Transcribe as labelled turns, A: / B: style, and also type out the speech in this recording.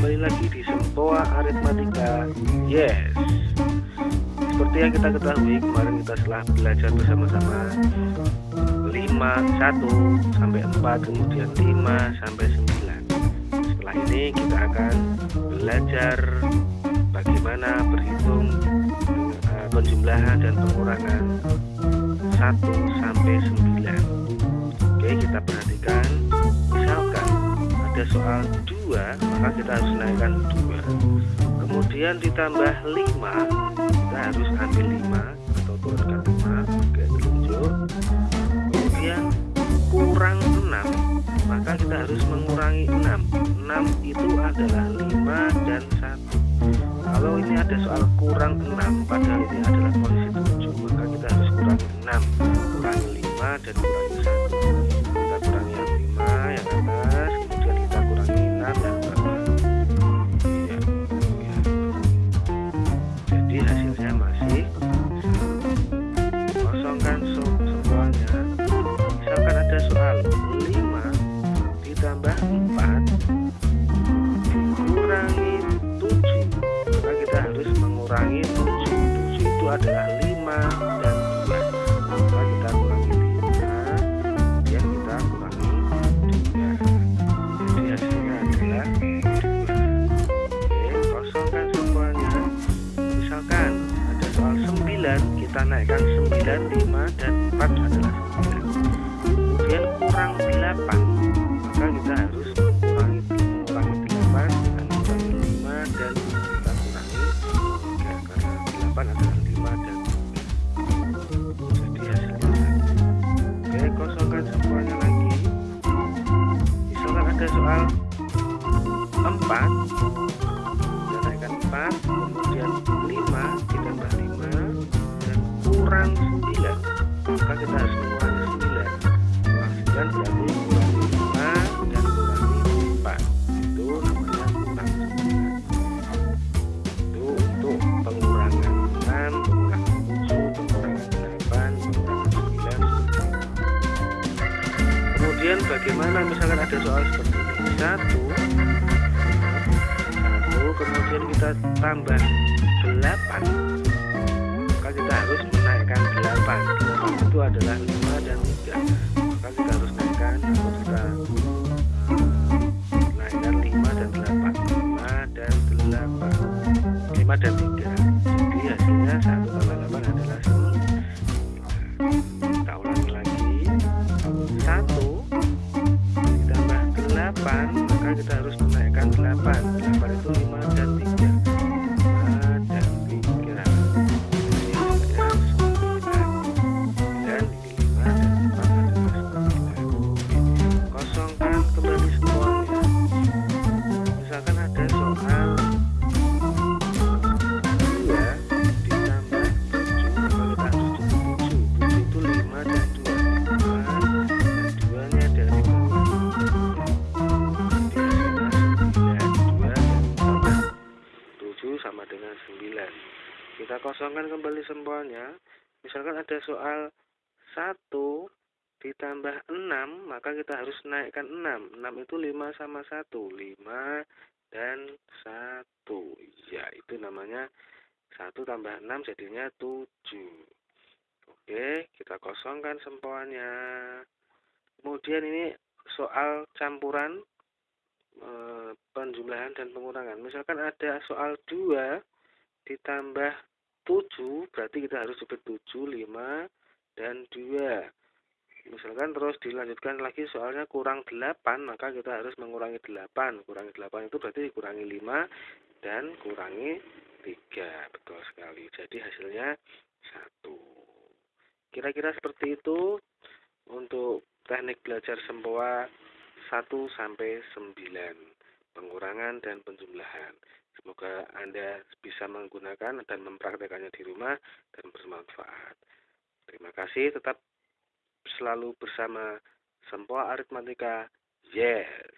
A: kembali lagi di Sempoa Aritmatika. Yes. Seperti yang kita ketahui kemarin kita telah belajar bersama-sama 5, 1 sampai 4 kemudian 5 sampai 9 Setelah ini kita akan belajar bagaimana berhitung uh, penjumlahan dan pengurangan 1 sampai 9 Oke kita perhatikan. Misalkan ada soal 2 maka kita harus naikkan 2 kemudian ditambah 5 kita harus ambil 5 atau turunkan 5 oke telunjuk kemudian kurang 6 maka kita harus mengurangi 6 6 itu adalah 5 dan 1 kalau ini ada soal kurang 6 padahal ini adalah kondisi 7 maka kita harus kurangi 6 kurangi 5 dan kurangi adalah 5 dan 2 maka kita kurangi 5 kemudian kita kurangi 2 jadi hasilnya adalah 2 oke kosongkan semuanya. Misalkan ada soal 9 kita naikkan 9 5 dan 4 adalah 9 kemudian kurang 8 maka kita harus mengurangi mengurangi 8 dengan mengurangi 5 dan kita kurangi 3 karena 8 adalah ada soal 4 kita naikkan 4 kemudian 5 ditambah 5 dan kurang 9 maka kita harus 9 kemudian bagaimana misalkan ada soal seperti satu. Satu kemudian kita tambah delapan. Maka kita harus menaikkan delapan. Itu adalah lima dan tiga. Maka kita harus naikkan atau kita naikkan lima dan delapan. Lima dan delapan. Lima dan tiga 8 maka kita harus menaikkan 8 8 itu 5 dan sama dengan 9 kita kosongkan kembali sempoalnya misalkan ada soal 1 ditambah 6 maka kita harus naikkan 6 6 itu 5 sama 1 5 dan 1 ya itu namanya 1 tambah 6 jadinya 7 oke kita kosongkan sempoalnya kemudian ini soal campuran penjumlahan dan pengurangan. Misalkan ada soal 2 ditambah 7, berarti kita harus sebut 7, 5, dan 2. Misalkan terus dilanjutkan lagi soalnya kurang 8, maka kita harus mengurangi 8. Kurangi 8 itu berarti dikurangi 5 dan kurangi 3. Betul sekali. Jadi hasilnya 1. Kira-kira seperti itu untuk teknik belajar sempoa 1 sampai 9 pengurangan dan penjumlahan. Semoga Anda bisa menggunakan dan mempraktekannya di rumah dan bermanfaat. Terima kasih, tetap selalu bersama Sempoa Aritmatika. Yes.